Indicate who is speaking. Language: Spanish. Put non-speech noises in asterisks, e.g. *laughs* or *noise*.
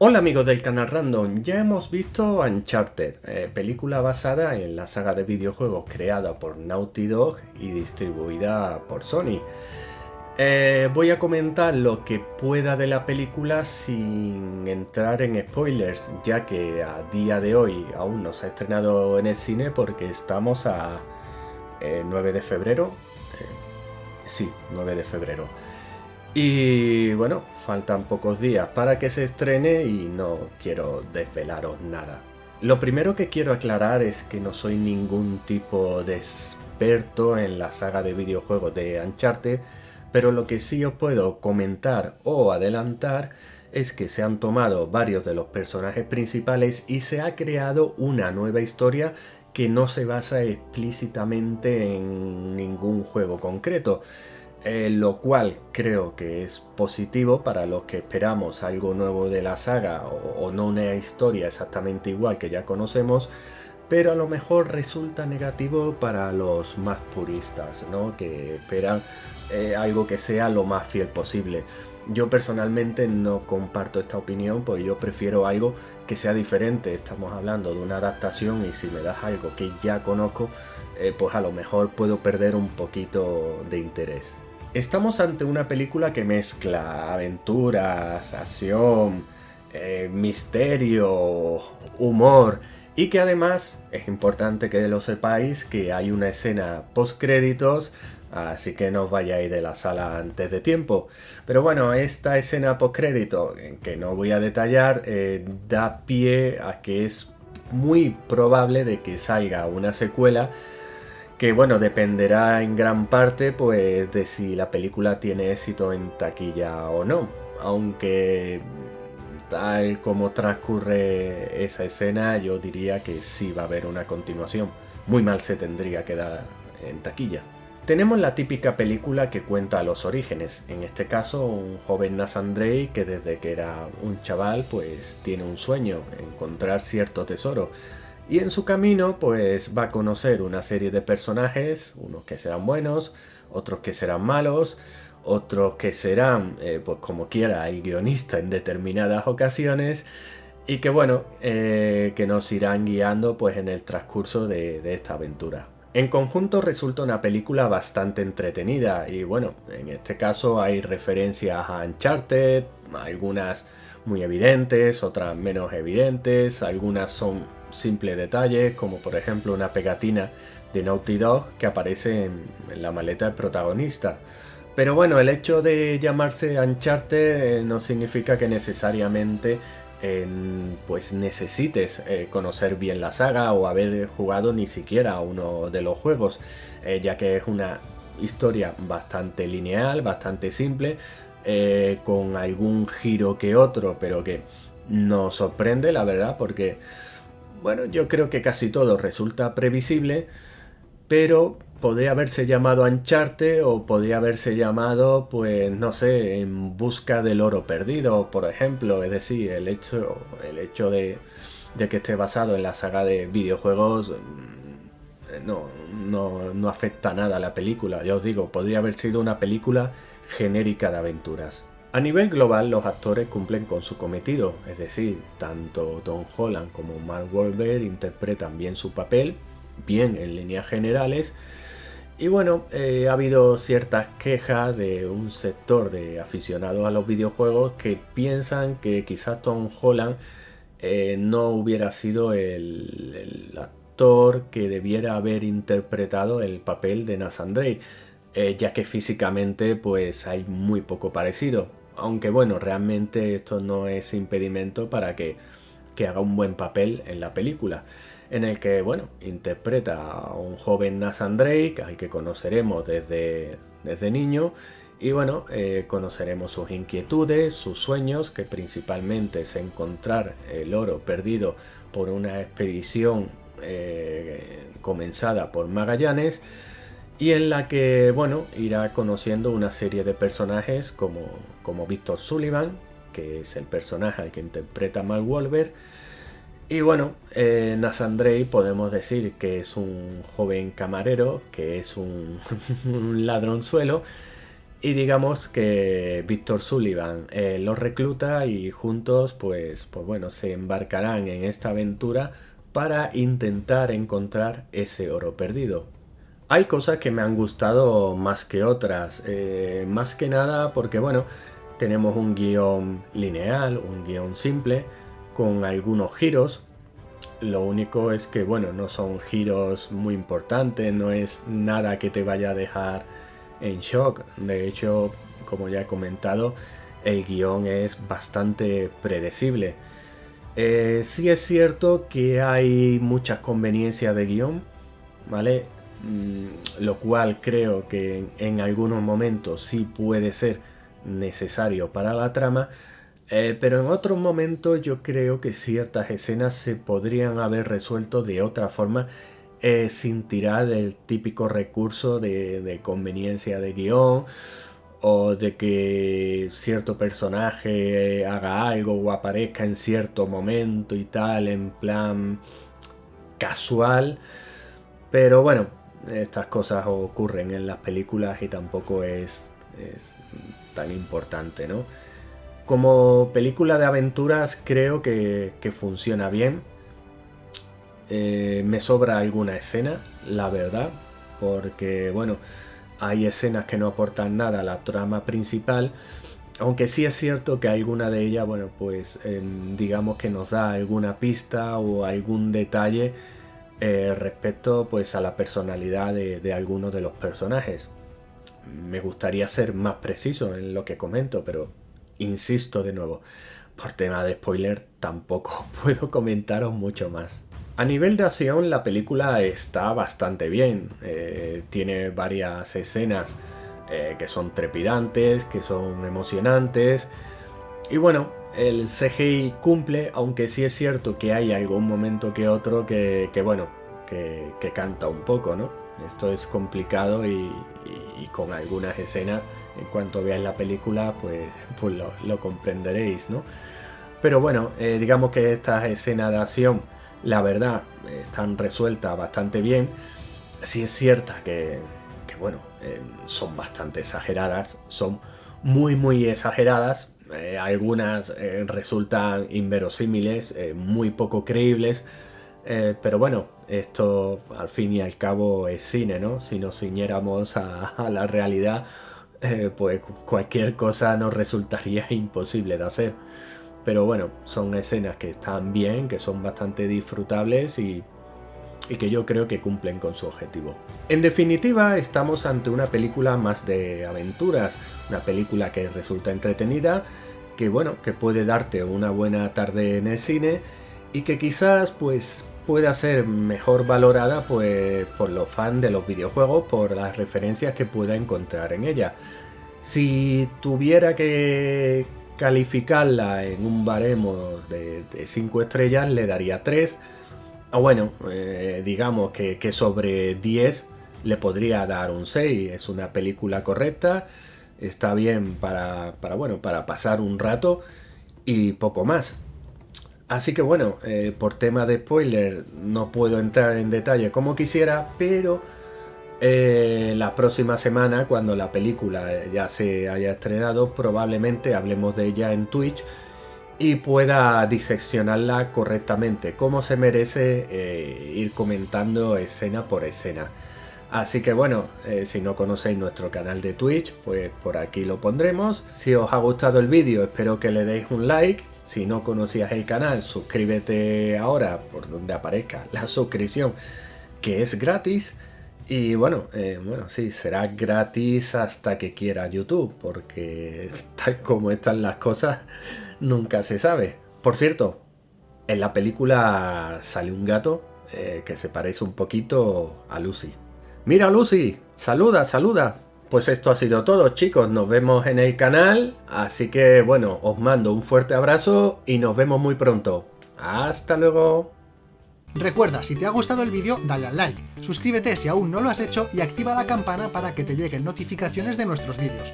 Speaker 1: Hola amigos del canal Random, ya hemos visto Uncharted, eh, película basada en la saga de videojuegos creada por Naughty Dog y distribuida por Sony. Eh, voy a comentar lo que pueda de la película sin entrar en spoilers, ya que a día de hoy aún no se ha estrenado en el cine porque estamos a 9 eh, de febrero. sí, 9 de febrero. Y bueno, faltan pocos días para que se estrene y no quiero desvelaros nada. Lo primero que quiero aclarar es que no soy ningún tipo de experto en la saga de videojuegos de Uncharted, pero lo que sí os puedo comentar o adelantar es que se han tomado varios de los personajes principales y se ha creado una nueva historia que no se basa explícitamente en ningún juego concreto. Eh, lo cual creo que es positivo para los que esperamos algo nuevo de la saga o, no una historia exactamente igual que ya conocemos, pero a lo mejor resulta negativo para los más puristas, ¿no? que esperan eh, algo que sea lo más fiel posible. Yo personalmente no comparto esta opinión, pues yo prefiero algo que sea diferente. Estamos hablando de una adaptación y si me das algo que ya conozco, eh, pues a lo mejor puedo perder un poquito de interés. Estamos ante una película que mezcla aventuras, acción, eh, misterio, humor y que además es importante que lo sepáis que hay una escena post créditos así que no os vayáis de la sala antes de tiempo. Pero bueno, esta escena post crédito, que no voy a detallar, eh, da pie a que es muy probable de que salga una secuela que bueno, dependerá en gran parte pues de si la película tiene éxito en taquilla o no, aunque tal como transcurre esa escena yo diría que sí va a haber una continuación, muy mal se tendría que dar en taquilla. Tenemos la típica película que cuenta los orígenes, en este caso un joven Drake que desde que era un chaval pues tiene un sueño, encontrar cierto tesoro, y en su camino pues va a conocer una serie de personajes, unos que serán buenos, otros que serán malos, otros que serán, eh, pues como quiera, el guionista en determinadas ocasiones y que bueno, eh, que nos irán guiando pues en el transcurso de, de esta aventura. En conjunto resulta una película bastante entretenida y bueno, en este caso hay referencias a Uncharted, algunas muy evidentes, otras menos evidentes, algunas son simples detalles, como por ejemplo una pegatina de Naughty Dog que aparece en, la maleta del protagonista. Pero bueno, el hecho de llamarse Uncharted eh, no significa que necesariamente pues necesites eh, conocer bien la saga o haber jugado ni siquiera uno de los juegos, eh, ya que es una historia bastante lineal, bastante simple, con algún giro que otro, pero que nos sorprende, la verdad, porque bueno, yo creo que casi todo resulta previsible, pero podría haberse llamado Ancharte o podría haberse llamado, pues no sé, en busca del oro perdido, por ejemplo. Es decir, el hecho, el hecho de, que esté basado en la saga de videojuegos mm, no, no, no afecta nada a la película. Ya os digo, podría haber sido una película genérica de aventuras. A nivel global, los actores cumplen con su cometido, es decir, tanto Tom Holland como Mark Wahlberg interpretan bien su papel, bien en líneas generales, y bueno, eh, ha habido ciertas quejas de un sector de aficionados a los videojuegos que piensan que quizás Tom Holland eh, no hubiera sido el, actor que debiera haber interpretado el papel de Nathan Drake. Eh, ya que físicamente pues hay muy poco parecido. Aunque bueno, realmente esto no es impedimento para que, haga un buen papel en la película. En el que, bueno, interpreta a un joven Nathan Drake, al que conoceremos desde, desde niño. Y bueno, eh, conoceremos sus inquietudes, sus sueños, que principalmente es encontrar el oro perdido por una expedición eh, comenzada por Magallanes y en la que, bueno, irá conociendo una serie de personajes como, como Victor Sullivan, que es el personaje al que interpreta Mal Wolver. Y bueno, eh, podemos decir que es un joven camarero, que es un, *laughs* ladronzuelo, y digamos que Víctor Sullivan eh, los recluta y juntos pues, pues bueno, se embarcarán en esta aventura para intentar encontrar ese oro perdido. Hay cosas que me han gustado más que otras, eh, más que nada porque bueno, tenemos un guion lineal, un guion simple, con algunos giros. Lo único es que bueno, no son giros muy importantes, no es nada que te vaya a dejar en shock. De hecho, como ya he comentado, el guion es bastante predecible. Eh, sí es cierto que hay muchas conveniencias de guion, ¿vale? Mm, lo cual creo que en, algunos momentos sí puede ser necesario para la trama, eh, pero en otros momentos yo creo que ciertas escenas se podrían haber resuelto de otra forma eh, sin tirar del típico recurso de, conveniencia de guion o de que cierto personaje haga algo o aparezca en cierto momento y tal, en plan casual. Pero bueno, estas cosas ocurren en las películas y tampoco es, tan importante, ¿no? Como película de aventuras creo que funciona bien eh, me sobra alguna escena, la verdad, porque bueno, hay escenas que no aportan nada a la trama principal, aunque sí es cierto que alguna de ellas, bueno, pues em, digamos que nos da alguna pista o algún detalle eh, respecto pues a la personalidad de, algunos de los personajes. Me gustaría ser más preciso en lo que comento, pero insisto de nuevo, por tema de spoiler tampoco *laughs* puedo comentaros mucho más. A nivel de acción la película está bastante bien, eh, tiene varias escenas eh, que son trepidantes, que son emocionantes y bueno, el CGI cumple, aunque sí es cierto que hay algún momento que otro que, bueno, que, canta un poco, ¿no? Esto es complicado y, con algunas escenas, en cuanto veáis la película, pues, *laughs* pues lo, comprenderéis, ¿no? Pero bueno, eh, digamos que estas escenas de acción la verdad están resueltas bastante bien. Sí es cierta que, bueno, eh, son bastante exageradas, son muy muy exageradas. Eh, algunas eh, resultan inverosímiles, muy poco creíbles. pero bueno, esto al fin y al cabo es cine, ¿no? Si nos ciñéramos a la realidad, pues cualquier cosa nos resultaría *laughs* imposible de hacer. Pero bueno, son escenas que están bien, que son bastante disfrutables y, que yo creo que cumplen con su objetivo. En definitiva, estamos ante una película más de aventuras, una película que resulta entretenida, que bueno, que puede darte una buena tarde en el cine y que quizás pues pueda ser mejor valorada pues por los fans de los videojuegos por las referencias que pueda encontrar en ella. Si tuviera que, calificarla en un baremo de 5 estrellas le daría 3. O bueno, eh, digamos que, sobre 10 le podría dar un 6. Es una película correcta, está bien para, bueno, para pasar un rato y poco más. Así que bueno, eh, por tema de spoiler no puedo entrar en detalle como quisiera, pero eh, la próxima semana, cuando la película ya se haya estrenado, probablemente hablemos de ella en Twitch y pueda diseccionarla correctamente, como se merece eh, ir comentando escena por escena. Así que bueno, eh, si no conocéis nuestro canal de Twitch, pues por aquí lo pondremos. Si os ha gustado el vídeo, espero que le deis un like. Si no conocías el canal, suscríbete ahora por donde aparezca la suscripción, que es gratis. Y bueno, eh, bueno, sí, será gratis hasta que quiera YouTube, porque *laughs* tal como están las cosas, nunca se sabe. Por cierto, en la película sale un gato eh, que se parece un poquito a Lucy. ¡Mira Lucy! ¡Saluda, saluda! Pues esto ha sido todo chicos, nos vemos en el canal, así que bueno, os mando un fuerte abrazo y nos vemos muy pronto. ¡Hasta luego!
Speaker 2: Recuerda, si te ha gustado el vídeo, dale al like, suscríbete si aún no lo has hecho y activa la campana para que te lleguen notificaciones de nuestros vídeos.